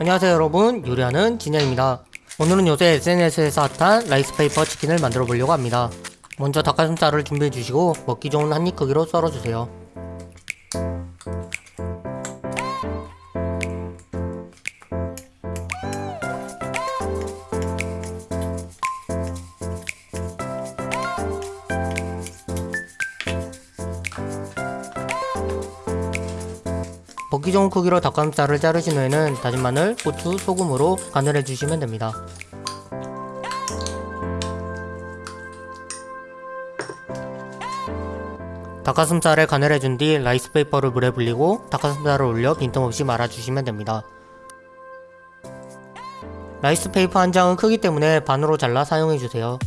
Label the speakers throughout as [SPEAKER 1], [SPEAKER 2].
[SPEAKER 1] 안녕하세요 여러분. 요리하는 진현입니다. 오늘은 요새 SNS에서 핫한 라이스페이퍼 치킨을 만들어 보려고 합니다. 먼저 닭가슴살을 준비해 주시고 먹기 좋은 한입 크기로 썰어 주세요 먹기 좋은 크기로 닭가슴살을 자르신 후에는 다진 마늘, 고추, 소금으로 간을 해주시면 됩니다. 닭가슴살에 간을 해준 뒤 라이스페이퍼를 물에 불리고 닭가슴살을 올려 빈틈없이 말아주시면 됩니다. 라이스페이퍼 한 장은 크기 때문에 반으로 잘라 사용해주세요.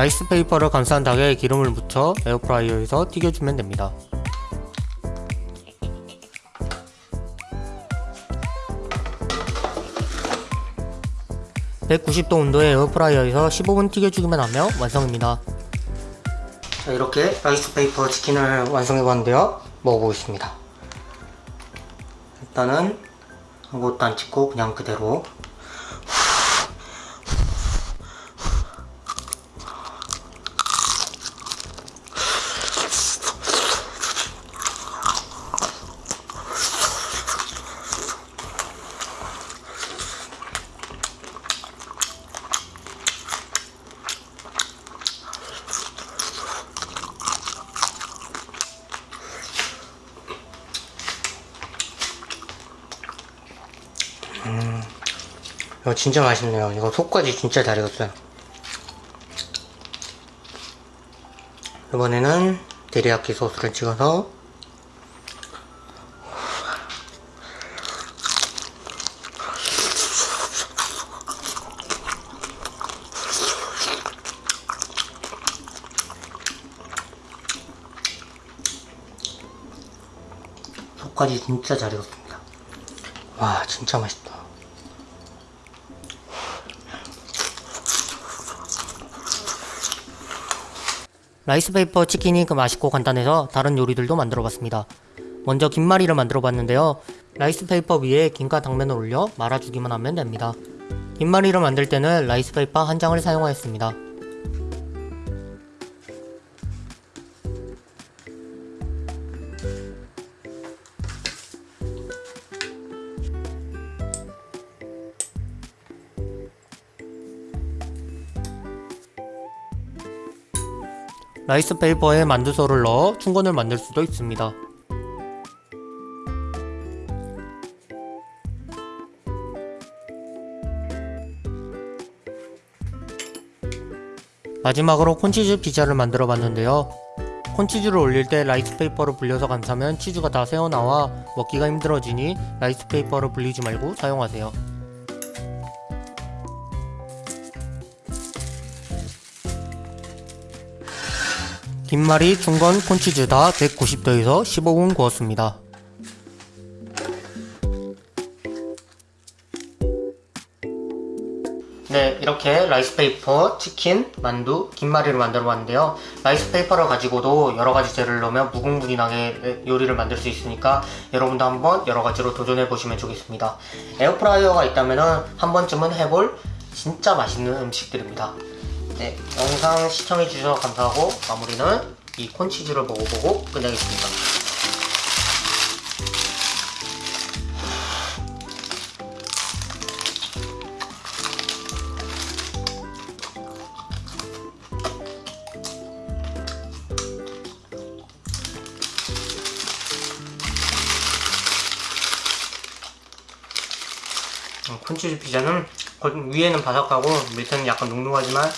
[SPEAKER 1] 라이스 페이퍼를 감싼 닭에 기름을 묻혀 에어프라이어에서 튀겨주면 됩니다. (190도) 온도의 에어프라이어에서 (15분) 튀겨주기만 하면 완성입니다. 자 이렇게 라이스 페이퍼 치킨을 완성해봤는데요. 먹어보겠습니다. 일단은 아무것도 안 찍고 그냥 그대로 이거 진짜 맛있네요. 이거 속까지 진짜 잘 익었어요. 이번에는 데리야끼 소스를 찍어서 속까지 진짜 잘 익었습니다. 와 진짜 맛있다 라이스페이퍼 치킨이 그 맛있고 간단해서 다른 요리들도 만들어봤습니다. 먼저 김말이를 만들어봤는데요. 라이스페이퍼 위에 김과 당면을 올려 말아주기만 하면 됩니다. 김말이를 만들 때는 라이스페이퍼 한 장을 사용하였습니다 라이스 페이퍼에 만두소를 넣어 춘권을 만들 수도 있습니다. 마지막으로 콘치즈 피자를 만들어 봤는데요. 콘치즈를 올릴 때 라이스 페이퍼를 불려서 감싸면 치즈가 다 새어나와 먹기가 힘들어지니 라이스 페이퍼를 불리지 말고 사용하세요. 김말이 춘권 콘치즈 다 190도에서 15분 구웠습니다. 네 이렇게 라이스페이퍼, 치킨, 만두, 김말이를 만들어 봤는데요. 라이스페이퍼를 가지고도 여러가지 재료를 넣으면 무궁무진하게 요리를 만들 수 있으니까 여러분도 한번 여러가지로 도전해 보시면 좋겠습니다. 에어프라이어가 있다면 한 번쯤은 해볼 진짜 맛있는 음식들입니다 네, 영상 시청해주셔서 감사하고 마무리는 이 콘치즈를 먹어보고 끝내겠습니다. 음, 콘치즈 피자는 위에는 바삭하고 밑에는 약간 눅눅하지만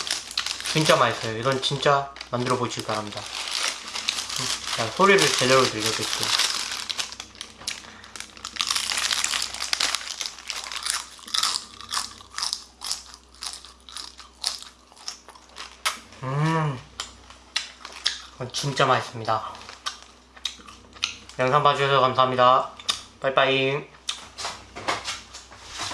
[SPEAKER 1] 진짜 맛있어요. 이건 진짜 만들어 보시기 바랍니다. 자, 소리를 제대로 들려드릴게요. 음 진짜 맛있습니다. 영상 봐주셔서 감사합니다. 빠이빠이